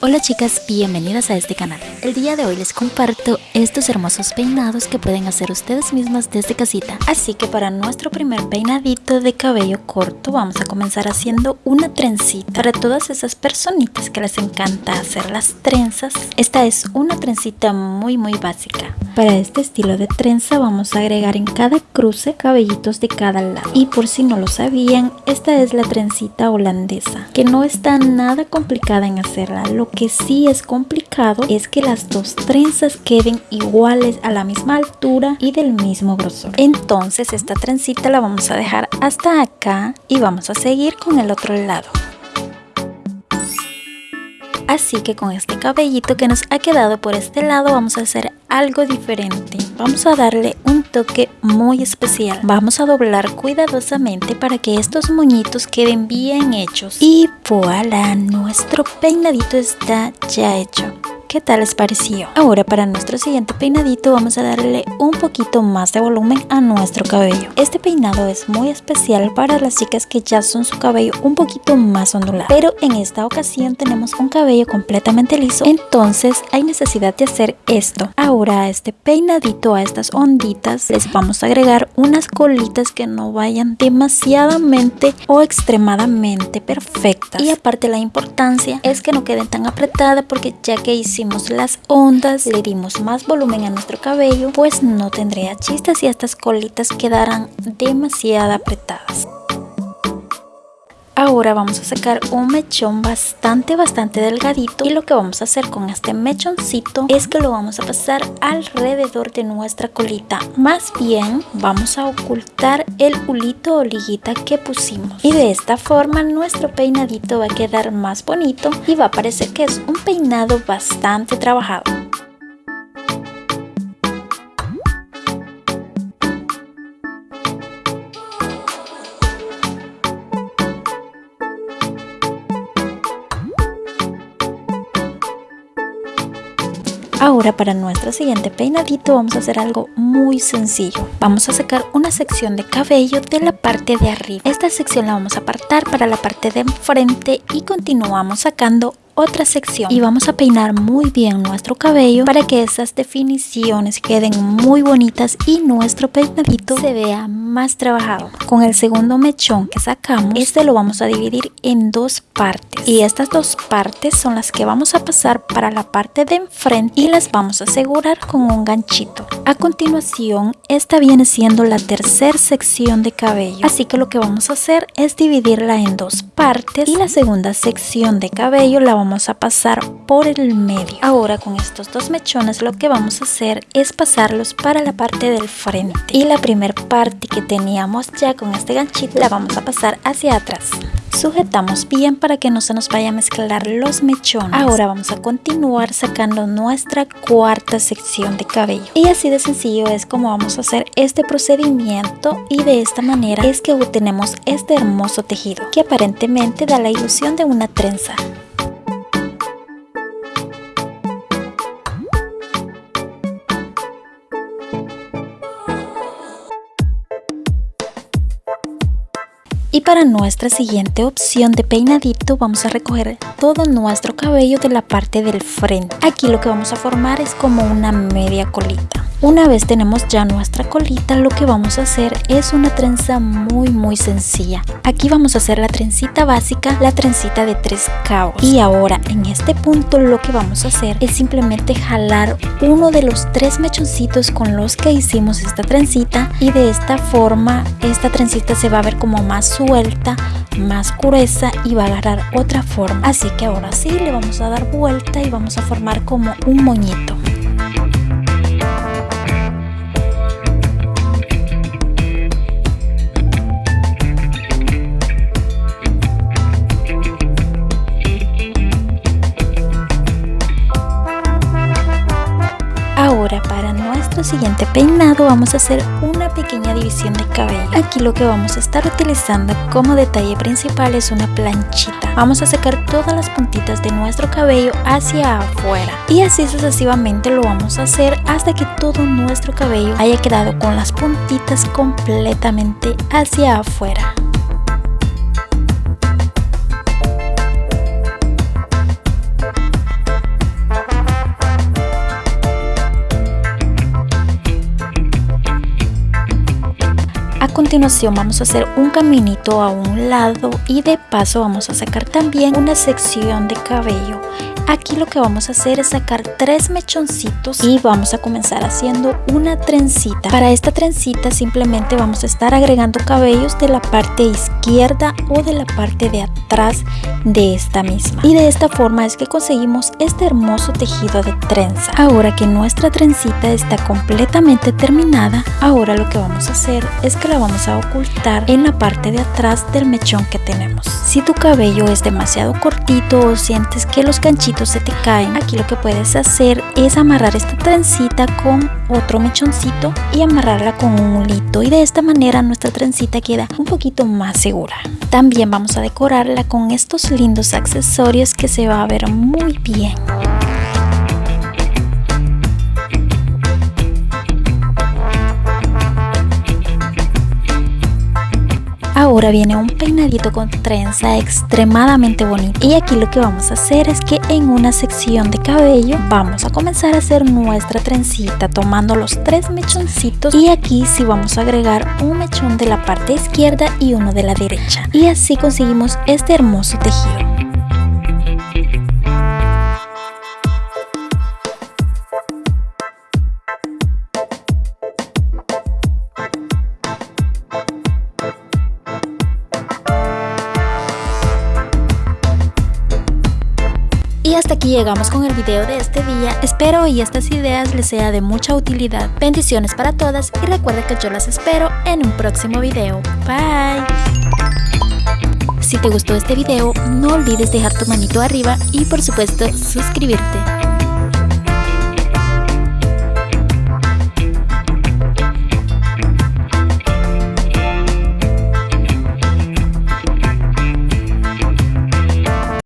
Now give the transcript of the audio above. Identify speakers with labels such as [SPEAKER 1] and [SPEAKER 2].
[SPEAKER 1] Hola chicas, bienvenidas a este canal. El día de hoy les comparto estos hermosos peinados que pueden hacer ustedes mismas desde casita. Así que para nuestro primer peinadito de cabello corto vamos a comenzar haciendo una trencita. Para todas esas personitas que les encanta hacer las trenzas, esta es una trencita muy muy básica. Para este estilo de trenza vamos a agregar en cada cruce cabellitos de cada lado. Y por si no lo sabían, esta es la trencita holandesa, que no está nada complicada en hacerla. Lo que sí es complicado es que las dos trenzas queden iguales a la misma altura y del mismo grosor. Entonces esta trencita la vamos a dejar hasta acá y vamos a seguir con el otro lado. Así que con este cabellito que nos ha quedado por este lado vamos a hacer algo diferente. Vamos a darle un toque muy especial. Vamos a doblar cuidadosamente para que estos moñitos queden bien hechos. Y voilà, nuestro peinadito está ya hecho. ¿Qué tal les pareció? Ahora para nuestro siguiente peinadito vamos a darle un poquito más de volumen a nuestro cabello. Este peinado es muy especial para las chicas que ya son su cabello un poquito más ondulado. Pero en esta ocasión tenemos un cabello completamente liso, entonces hay necesidad de hacer esto. Ahora a este peinadito, a estas onditas, les vamos a agregar unas colitas que no vayan demasiadamente o extremadamente perfectas. Y aparte la importancia es que no queden tan apretadas porque ya que hicimos las ondas, le dimos más volumen a nuestro cabello, pues no tendría chistes y estas colitas quedarán demasiado apretadas. Ahora vamos a sacar un mechón bastante bastante delgadito y lo que vamos a hacer con este mechoncito es que lo vamos a pasar alrededor de nuestra colita. Más bien vamos a ocultar el hulito o liguita que pusimos. Y de esta forma nuestro peinadito va a quedar más bonito y va a parecer que es un peinado bastante trabajado. Ahora para nuestro siguiente peinadito vamos a hacer algo muy sencillo. Vamos a sacar una sección de cabello de la parte de arriba. Esta sección la vamos a apartar para la parte de enfrente y continuamos sacando otra sección y vamos a peinar muy bien nuestro cabello para que esas definiciones queden muy bonitas y nuestro peinadito se vea más trabajado. Con el segundo mechón que sacamos, este lo vamos a dividir en dos partes y estas dos partes son las que vamos a pasar para la parte de enfrente y las vamos a asegurar con un ganchito. A continuación, esta viene siendo la tercera sección de cabello, así que lo que vamos a hacer es dividirla en dos partes y la segunda sección de cabello la vamos vamos a pasar por el medio. Ahora con estos dos mechones lo que vamos a hacer es pasarlos para la parte del frente. Y la primera parte que teníamos ya con este ganchito la vamos a pasar hacia atrás. Sujetamos bien para que no se nos vaya a mezclar los mechones. Ahora vamos a continuar sacando nuestra cuarta sección de cabello. Y así de sencillo es como vamos a hacer este procedimiento y de esta manera es que obtenemos este hermoso tejido que aparentemente da la ilusión de una trenza. Y para nuestra siguiente opción de peinadito vamos a recoger todo nuestro cabello de la parte del frente. Aquí lo que vamos a formar es como una media colita. Una vez tenemos ya nuestra colita, lo que vamos a hacer es una trenza muy muy sencilla. Aquí vamos a hacer la trencita básica, la trencita de tres cabos. Y ahora en este punto lo que vamos a hacer es simplemente jalar uno de los tres mechoncitos con los que hicimos esta trencita y de esta forma esta trencita se va a ver como más suelta, más gruesa y va a agarrar otra forma. Así que ahora sí le vamos a dar vuelta y vamos a formar como un moñito. Siguiente peinado vamos a hacer una pequeña división de cabello. Aquí lo que vamos a estar utilizando como detalle principal es una planchita. Vamos a sacar todas las puntitas de nuestro cabello hacia afuera. Y así sucesivamente lo vamos a hacer hasta que todo nuestro cabello haya quedado con las puntitas completamente hacia afuera. Continuación vamos a hacer un caminito a un lado y de paso vamos a sacar también una sección de cabello Aquí lo que vamos a hacer es sacar tres mechoncitos y vamos a comenzar haciendo una trencita. Para esta trencita simplemente vamos a estar agregando cabellos de la parte izquierda o de la parte de atrás de esta misma. Y de esta forma es que conseguimos este hermoso tejido de trenza. Ahora que nuestra trencita está completamente terminada, ahora lo que vamos a hacer es que la vamos a ocultar en la parte de atrás del mechón que tenemos. Si tu cabello es demasiado cortito o sientes que los canchitos se te caen, aquí lo que puedes hacer es amarrar esta trencita con otro mechoncito y amarrarla con un hulito y de esta manera nuestra trencita queda un poquito más segura. También vamos a decorarla con estos lindos accesorios que se va a ver muy bien. Ahora viene un peinadito con trenza extremadamente bonito. Y aquí lo que vamos a hacer es que en una sección de cabello vamos a comenzar a hacer nuestra trencita tomando los tres mechoncitos. Y aquí sí vamos a agregar un mechón de la parte izquierda y uno de la derecha. Y así conseguimos este hermoso tejido. Llegamos con el video de este día. Espero y estas ideas les sea de mucha utilidad. Bendiciones para todas y recuerda que yo las espero en un próximo video. Bye. Si te gustó este video, no olvides dejar tu manito arriba y por supuesto suscribirte.